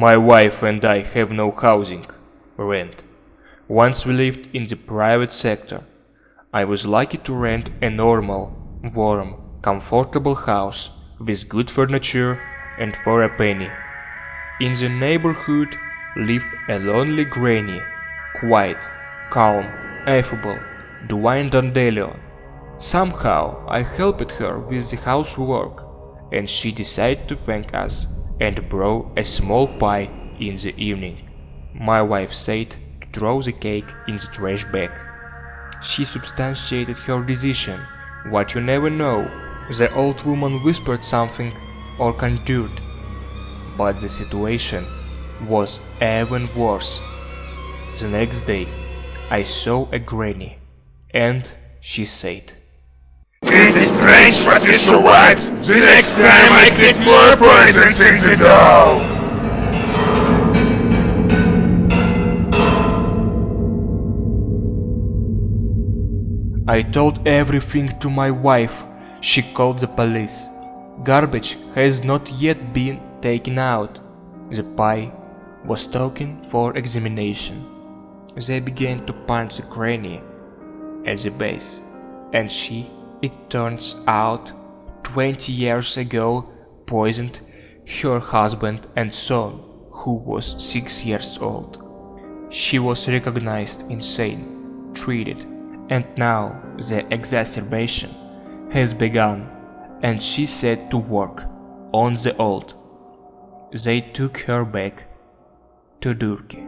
My wife and I have no housing, rent. Once we lived in the private sector. I was lucky to rent a normal, warm, comfortable house with good furniture and for a penny. In the neighborhood lived a lonely granny, quiet, calm, affable, Dwayne Dandelion. Somehow I helped her with the housework, and she decided to thank us and brought a small pie in the evening. My wife said to throw the cake in the trash bag. She substantiated her decision. What you never know, the old woman whispered something or conjured. But the situation was even worse. The next day, I saw a granny, and she said, strange. The next time I get more poisons in the dough. I told everything to my wife. She called the police. Garbage has not yet been taken out. The pie was taken for examination. They began to punch the granny at the base, and she, it turns out, 20 years ago poisoned her husband and son, who was 6 years old. She was recognized insane, treated, and now the exacerbation has begun and she set to work on the old. They took her back to Durkee.